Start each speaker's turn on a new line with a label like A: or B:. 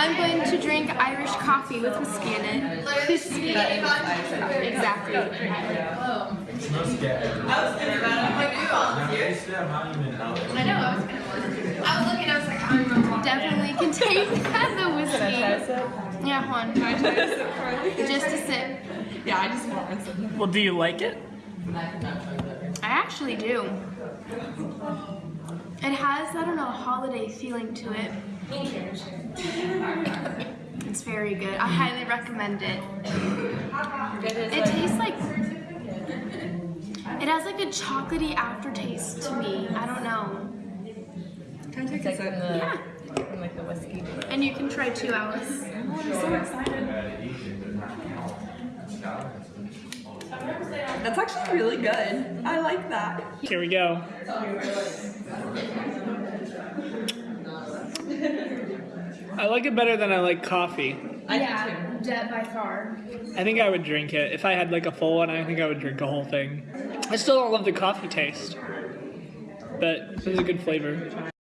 A: I'm going to drink Irish coffee with whiskey in it. Whiskey. Exactly.
B: I know, I was gonna want I was looking, I was like, I'm gonna
A: Definitely can take that, the whiskey. Yeah, one. Just a sip.
B: Yeah, I just want this.
C: Well, do you like it?
A: I actually do. It has, I don't know, a holiday feeling to it. It's very good. I highly recommend it. It tastes like it has like a chocolatey aftertaste to me. I don't know.
B: Can I take a sip?
A: Yeah.
D: in like the whiskey.
A: And you can try two, Alice.
B: I'm so excited. That's actually really good. I like that.
C: Here we go. I like it better than I like coffee.
A: I yeah, Jet by far.
C: I think I would drink it. If I had like a full one, I think I would drink a whole thing. I still don't love the coffee taste. But it was a good flavor.